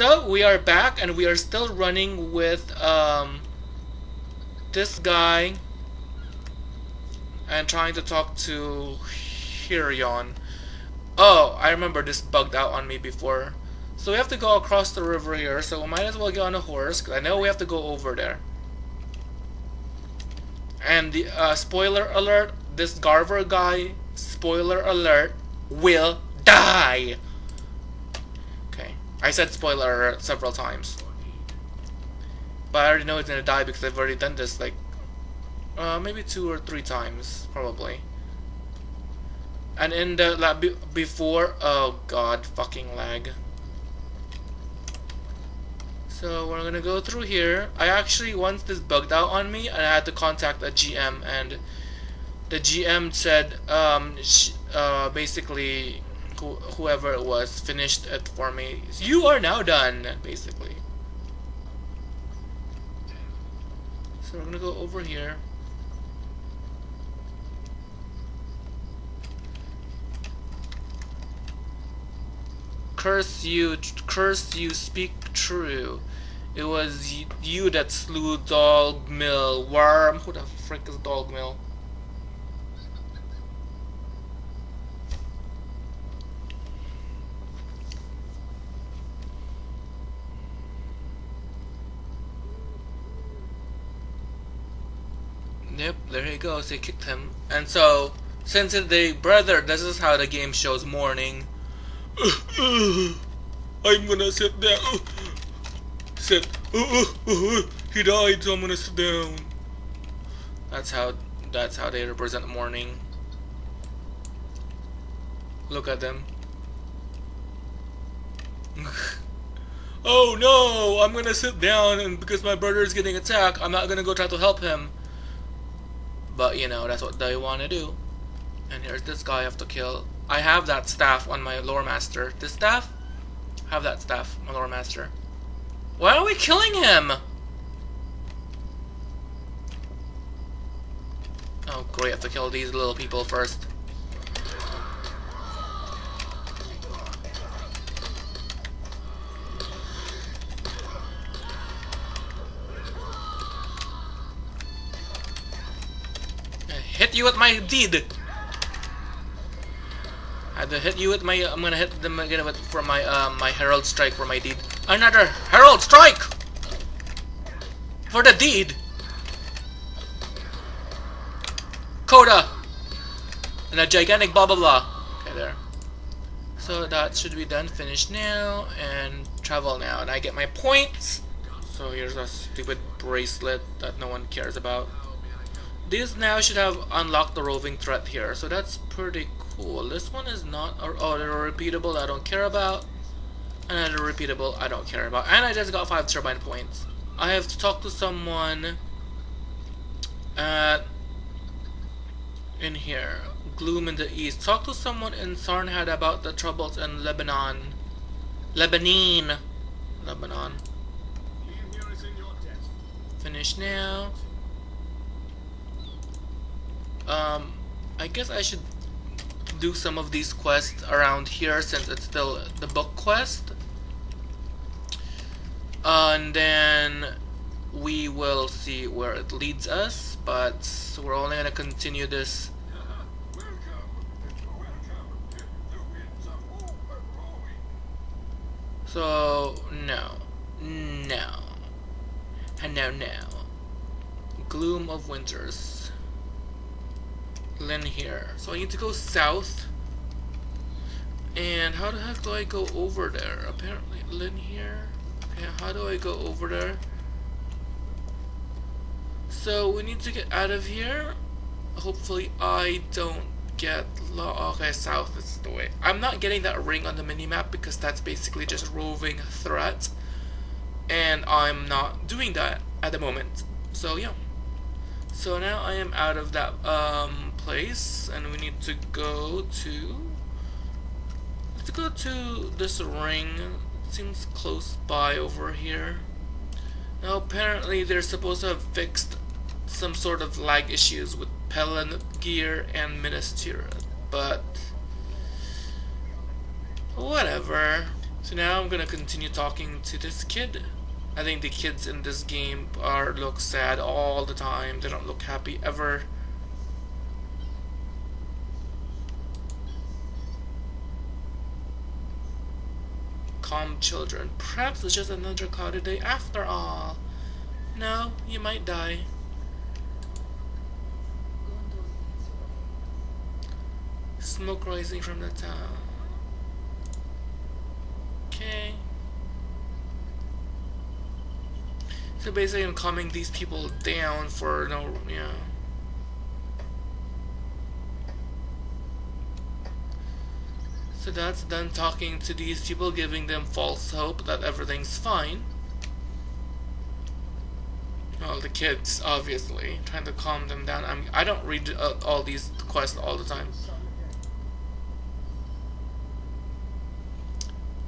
So we are back and we are still running with um, this guy and trying to talk to Hirion. Oh, I remember this bugged out on me before. So we have to go across the river here, so we might as well get on a horse, because I know we have to go over there. And the uh, spoiler alert, this Garver guy, spoiler alert, will die! I said spoiler several times. But I already know he's gonna die because I've already done this like uh, maybe two or three times, probably. And in the lab before, oh god, fucking lag. So we're gonna go through here. I actually once this bugged out on me, and I had to contact a GM, and the GM said, um, uh, basically, whoever it was finished it for me. You are now done, basically. So we're gonna go over here. Curse you, curse you, speak true. It was you that slew Dogmill. Worm, who the frick is Dogmill? Yep, there he goes. They kicked him. And so, since they brother, this is how the game shows mourning. I'm gonna sit down. Sit. He died, so I'm gonna sit down. That's how. That's how they represent mourning. Look at them. oh no! I'm gonna sit down, and because my brother is getting attacked, I'm not gonna go try to help him. But you know, that's what they want to do. And here's this guy I have to kill. I have that staff on my lore master. This staff? I have that staff, my lore master. Why are we killing him? Oh great, I have to kill these little people first. Hit you with my deed. I had to hit you with my. I'm gonna hit them again with for my uh, my herald strike for my deed. Another herald strike for the deed. Coda and a gigantic blah blah blah. Okay, there. So that should be done. Finished now and travel now, and I get my points. So here's a stupid bracelet that no one cares about. This now should have unlocked the roving threat here, so that's pretty cool. This one is not, oh, they're repeatable I don't care about. And a repeatable I don't care about. And I just got 5 turbine points. I have to talk to someone at, in here. Gloom in the east. Talk to someone in Sarnhad about the troubles in Lebennin. Lebanon. Lebanon. Finish now. Um, I guess I should do some of these quests around here since it's still the book quest. And then we will see where it leads us, but we're only going to continue this So, no. No. And now, now. Gloom of Winters. Linhir. So I need to go south. And how the heck do I go over there? Apparently Linhir. Okay, how do I go over there? So we need to get out of here. Hopefully I don't get Okay, south is the way. I'm not getting that ring on the minimap because that's basically just roving threat. And I'm not doing that at the moment. So yeah. So now I am out of that um, place and we need to go to let's go to this ring it seems close by over here now apparently they're supposed to have fixed some sort of lag issues with Pelan gear and Minas Tirith but whatever So now I'm gonna continue talking to this kid. I think the kids in this game are look sad all the time. They don't look happy ever. Calm children. Perhaps it's just another cloudy day after all. No, you might die. Smoke rising from the town. Okay. So basically I'm calming these people down for no, yeah. So that's done talking to these people, giving them false hope that everything's fine. Well, the kids, obviously, trying to calm them down. I'm, I don't read uh, all these quests all the time.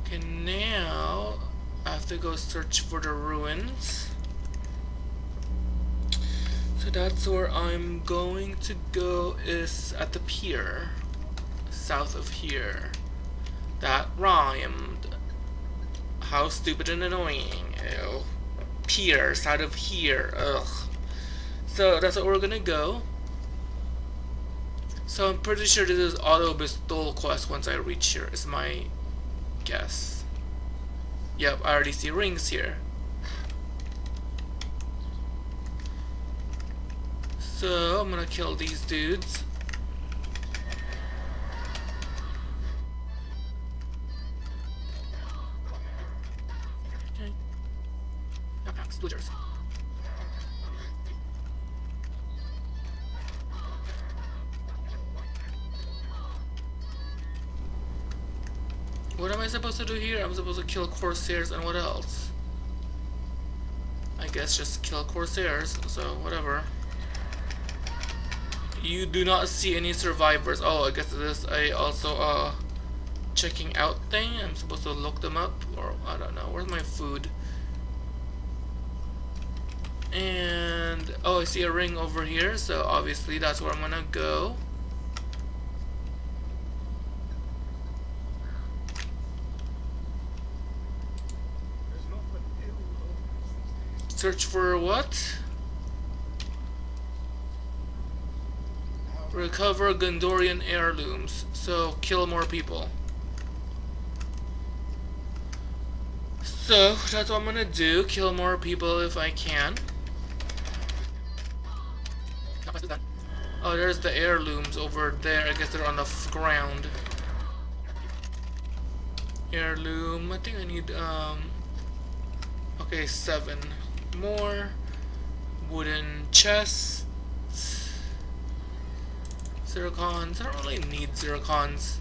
Okay, now I have to go search for the ruins. So that's where I'm going to go is at the pier. South of here. That rhymed. How stupid and annoying. Ew. Pier, side of here. Ugh. So that's where we're gonna go. So I'm pretty sure this is auto bestowal quest once I reach here, is my guess. Yep, I already see rings here. So I'm gonna kill these dudes. What am I supposed to do here? I'm supposed to kill Corsairs and what else? I guess just kill Corsairs, so whatever. You do not see any survivors. Oh, I guess this I also uh checking out thing. I'm supposed to look them up or I don't know. Where's my food? And oh, I see a ring over here, so obviously that's where I'm gonna go. Search for what? Recover Gondorian heirlooms. So, kill more people. So, that's what I'm gonna do. Kill more people if I can. Oh, there's the heirlooms over there. I guess they're on the ground. Heirloom. I think I need, um... Okay, seven more wooden chests zircons I don't really need zircons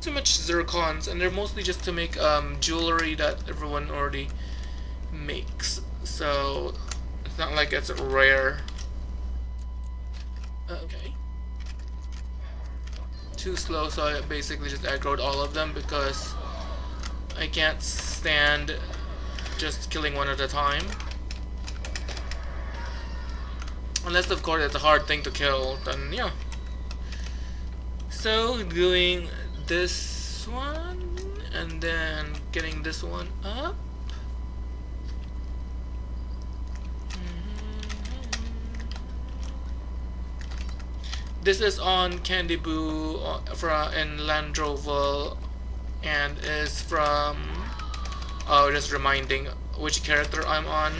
too much zircons and they're mostly just to make um, jewelry that everyone already makes so it's not like it's rare okay too slow so I basically just aggroed all of them because I can't stand just killing one at a time. Unless of course it's a hard thing to kill, then yeah. So doing this one and then getting this one up. This is on Candy Boo uh, in Landroval and is from oh just reminding which character I'm on.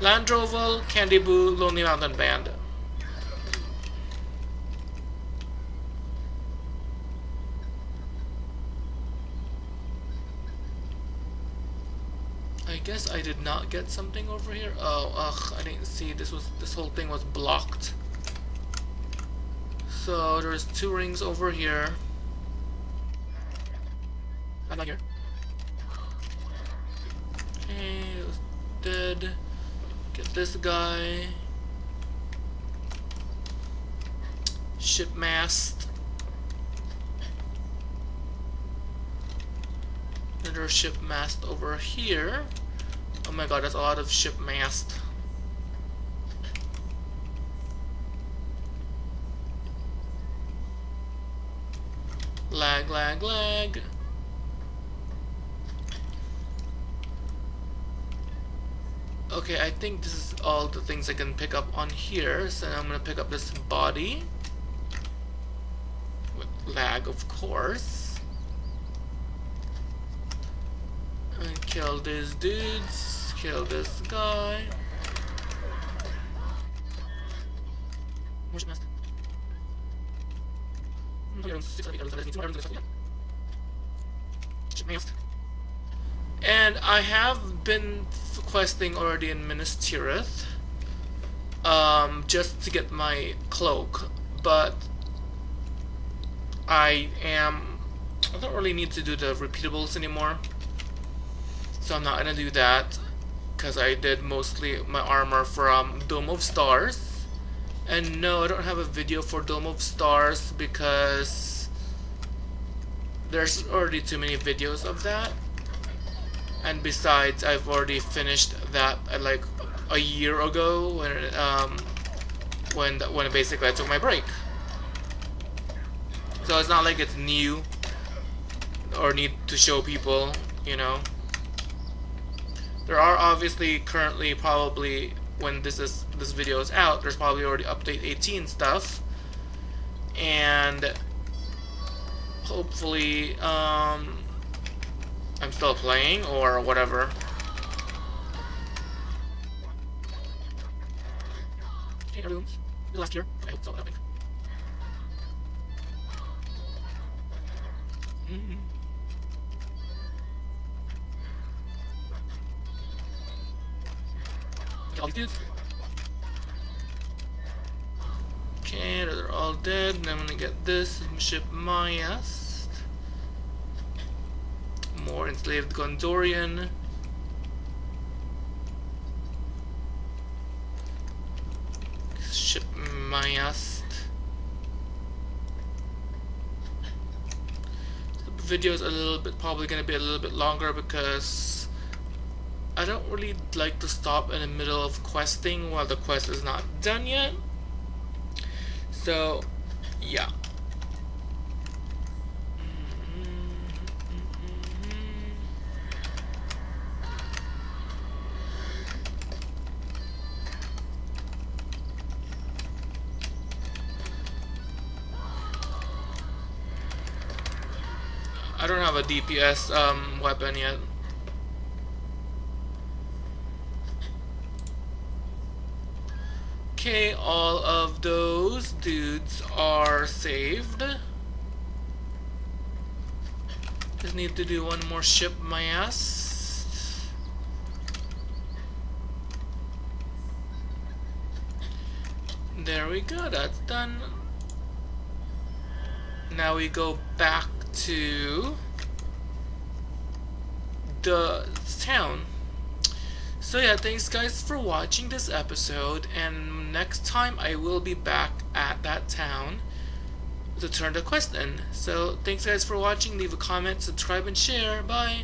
Landroval, Candy Boo, Lonely Mountain Band. I guess I did not get something over here. Oh, ugh, I didn't see. This was this whole thing was blocked. So there's two rings over here. I'm not here. Okay, dead. Get this guy. Ship mast. Another ship mast over here. Oh my god, that's a lot of ship mast. lag, lag. Okay, I think this is all the things I can pick up on here. So I'm gonna pick up this body. With lag, of course. And kill these dudes, kill this guy. Where's and I have been questing already in Minas Tirith um, just to get my cloak, but I am I don't really need to do the repeatables anymore, so I'm not gonna do that because I did mostly my armor from Dome of Stars, and no, I don't have a video for Dome of Stars because there's already too many videos of that. And besides I've already finished that uh, like a year ago when um, when when basically I took my break. So it's not like it's new or need to show people you know. There are obviously currently probably when this is this video is out there's probably already update 18 stuff and hopefully um, I'm still playing or whatever. Hey everyone, last year. I hope it's All dudes. Okay, they're all dead, and I'm gonna get this ship my ass more enslaved Gondorian. Ship Mayast. The video is a little bit probably gonna be a little bit longer because I don't really like to stop in the middle of questing while the quest is not done yet. So, yeah. I don't have a DPS um, weapon yet. Okay, all of those dudes are saved. Just need to do one more ship my ass. There we go, that's done. Now we go back to the town. So yeah, thanks guys for watching this episode and next time I will be back at that town to turn the quest in. So thanks guys for watching, leave a comment, subscribe and share, bye!